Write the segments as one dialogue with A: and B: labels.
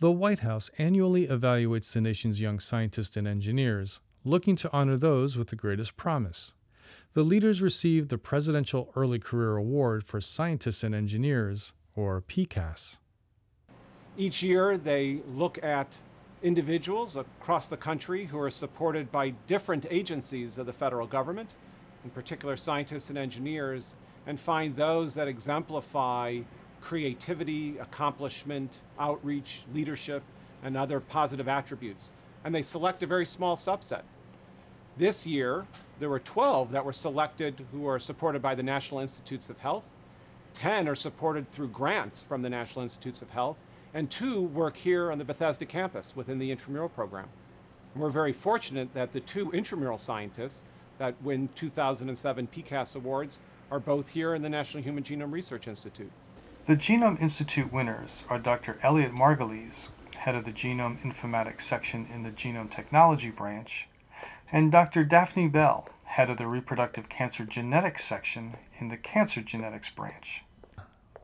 A: The White House annually evaluates the nation's young scientists and engineers, looking to honor those with the greatest promise. The leaders receive the Presidential Early Career Award for Scientists and Engineers, or PECASE.
B: Each year, they look at individuals across the country who are supported by different agencies of the federal government, in particular scientists and engineers, and find those that exemplify creativity, accomplishment, outreach, leadership, and other positive attributes. And they select a very small subset. This year, there were 12 that were selected who are supported by the National Institutes of Health. 10 are supported through grants from the National Institutes of Health, and two work here on the Bethesda campus within the intramural program. And we're very fortunate that the two intramural scientists that win 2007 PECASE awards are both here in the National Human Genome Research Institute.
A: The Genome Institute winners are Dr. Elliot Margulies, head of the Genome Informatics section in the Genome Technology branch, and Dr. Daphne Bell, head of the Reproductive Cancer Genetics section in the Cancer Genetics branch.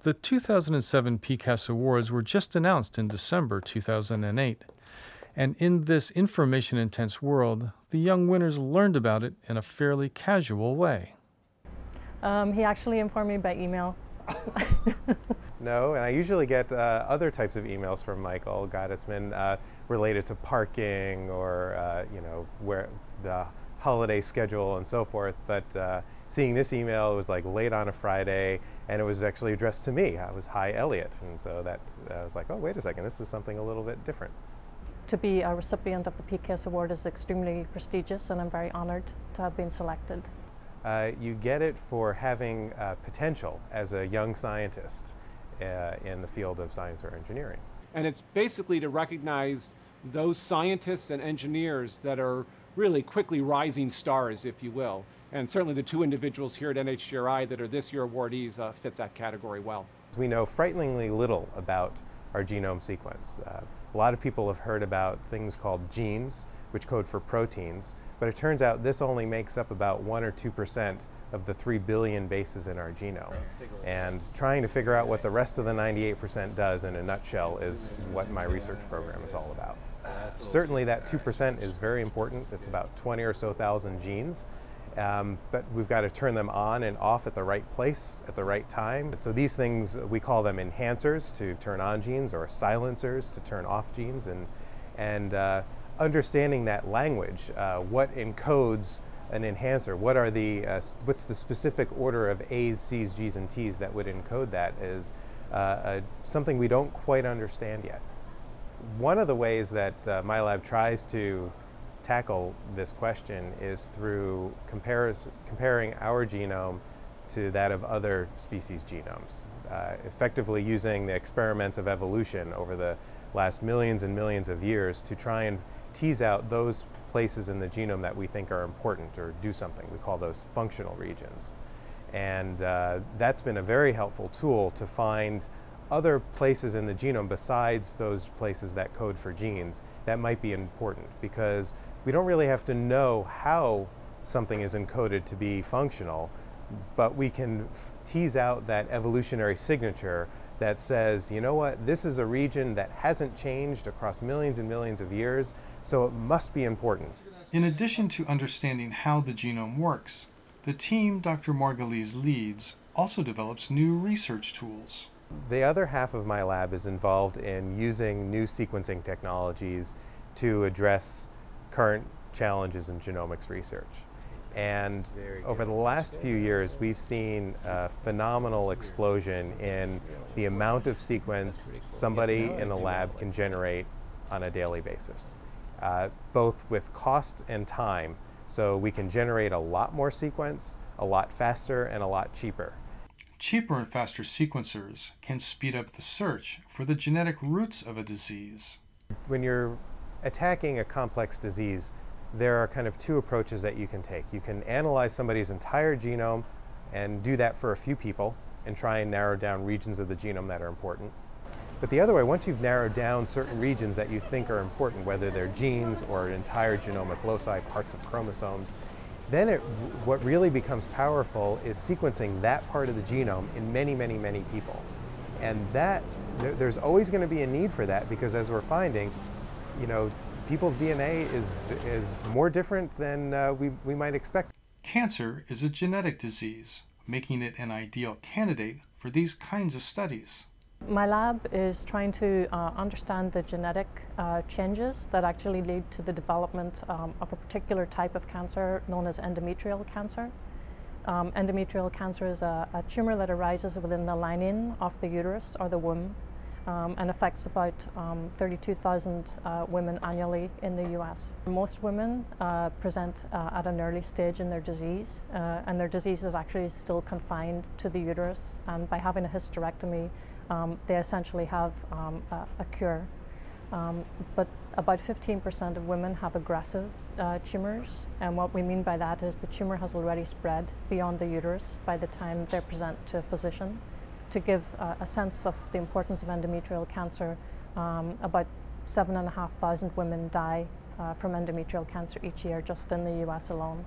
A: The 2007 PECASE Awards were just announced in December 2008, and in this information intense world, the young winners learned about it in a fairly casual way.
C: Um, he actually informed me by email
D: no, and I usually get uh, other types of emails from Michael Gottesman uh, related to parking or, uh, you know, where the holiday schedule and so forth. But uh, seeing this email, it was like late on a Friday, and it was actually addressed to me. I was Hi Elliot, and so that I was like, oh, wait a second, this is something a little bit different.
C: To be a recipient of the PECASE award is extremely prestigious, and I'm very honored to have been selected.
D: Uh, you get it for having uh, potential as a young scientist uh, in the field of science or engineering.
B: And it's basically to recognize those scientists and engineers that are really quickly rising stars, if you will. And certainly the two individuals here at NHGRI that are this year awardees uh, fit that category well.
D: We know frighteningly little about our genome sequence. Uh, a lot of people have heard about things called genes, which code for proteins, but it turns out this only makes up about 1 or 2% of the 3 billion bases in our genome. And trying to figure out what the rest of the 98% does in a nutshell is what my research program is all about. Certainly that 2% is very important. It's about 20 or so thousand genes. Um, but we've got to turn them on and off at the right place at the right time. So these things, we call them enhancers to turn on genes or silencers to turn off genes. And, and uh, understanding that language, uh, what encodes an enhancer, what are the, uh, what's the specific order of A's, C's, G's, and T's that would encode that is uh, something we don't quite understand yet. One of the ways that uh, my lab tries to tackle this question is through comparing our genome to that of other species genomes, uh, effectively using the experiments of evolution over the last millions and millions of years to try and tease out those places in the genome that we think are important or do something. We call those functional regions. And uh, that's been a very helpful tool to find other places in the genome besides those places that code for genes that might be important because we don't really have to know how something is encoded to be functional, but we can tease out that evolutionary signature that says, you know what, this is a region that hasn't changed across millions and millions of years, so it must be important.
A: In addition to understanding how the genome works, the team Dr. Margulies leads also develops new research tools.
D: The other half of my lab is involved in using new sequencing technologies to address current challenges in genomics research. And over the last few years, we've seen a phenomenal explosion in the amount of sequence somebody in a lab can generate on a daily basis, uh, both with cost and time. So we can generate a lot more sequence, a lot faster, and a lot cheaper.
A: Cheaper and faster sequencers can speed up the search for the genetic roots of a disease.
D: When you're attacking a complex disease, there are kind of two approaches that you can take. You can analyze somebody's entire genome and do that for a few people and try and narrow down regions of the genome that are important. But the other way, once you've narrowed down certain regions that you think are important, whether they're genes or entire genomic loci, parts of chromosomes, then it, what really becomes powerful is sequencing that part of the genome in many, many, many people. And that, there, there's always going to be a need for that because as we're finding, you know, people's DNA is, is more different than uh, we, we might expect.
A: Cancer is a genetic disease, making it an ideal candidate for these kinds of studies.
C: My lab is trying to uh, understand the genetic uh, changes that actually lead to the development um, of a particular type of cancer known as endometrial cancer. Um, endometrial cancer is a, a, tumor that arises within the lining of the uterus or the womb um, and affects about um, 32,000 uh, women annually in the US. Most women uh, present uh, at an early stage in their disease uh, and their disease is actually still confined to the uterus and by having a hysterectomy um, they essentially have um, a, a, cure. Um, but about 15% of women have aggressive uh, tumors, and what we mean by that is the tumor has already spread beyond the uterus by the time they present to a physician. To give uh, a sense of the importance of endometrial cancer, um, about 7,500 women die uh, from endometrial cancer each year just in the US alone.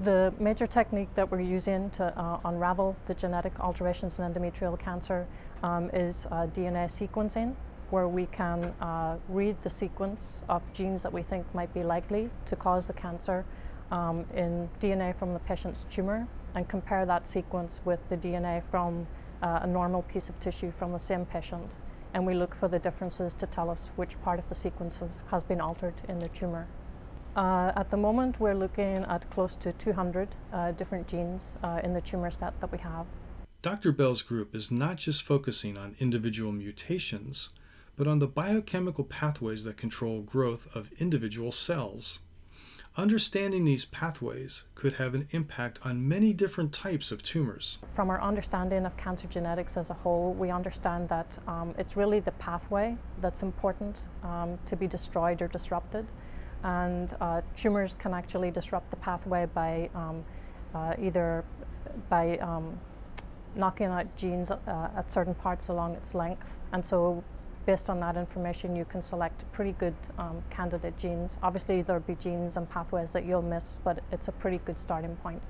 C: The major technique that we're using to uh, unravel the genetic alterations in endometrial cancer um, is uh, DNA sequencing, where we can uh, read the sequence of genes that we think might be likely to cause the cancer um, in DNA from the patient's tumor and compare that sequence with the DNA from uh, a normal piece of tissue from the same patient. And we look for the differences to tell us which part of the sequence has, been altered in the tumor. Uh, at the moment, we're looking at close to 200 uh, different genes uh, in the tumor set that we have.
A: Dr. Bell's group is not just focusing on individual mutations, but on the biochemical pathways that control growth of individual cells. Understanding these pathways could have an impact on many different types of tumors.
C: From our understanding of cancer genetics as a whole, we understand that um, it's really the pathway that's important um, to be destroyed or disrupted. And uh, tumors can actually disrupt the pathway by um, uh, either by um, knocking out genes uh, at certain parts along its length. And so based on that information, you can select pretty good um, candidate genes. Obviously, there'll be genes and pathways that you'll miss, but it's a pretty good starting point.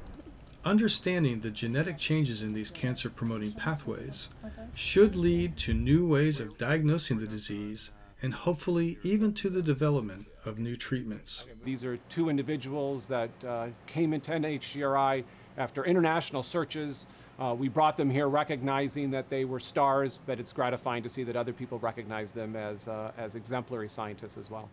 A: Understanding the genetic changes in these cancer promoting pathways should lead to new ways of diagnosing the disease and hopefully even to the development of new treatments.
B: These are two individuals that uh, came into NHGRI after international searches. Uh, we brought them here recognizing that they were stars, but it's gratifying to see that other people recognize them as, uh, as exemplary scientists as well.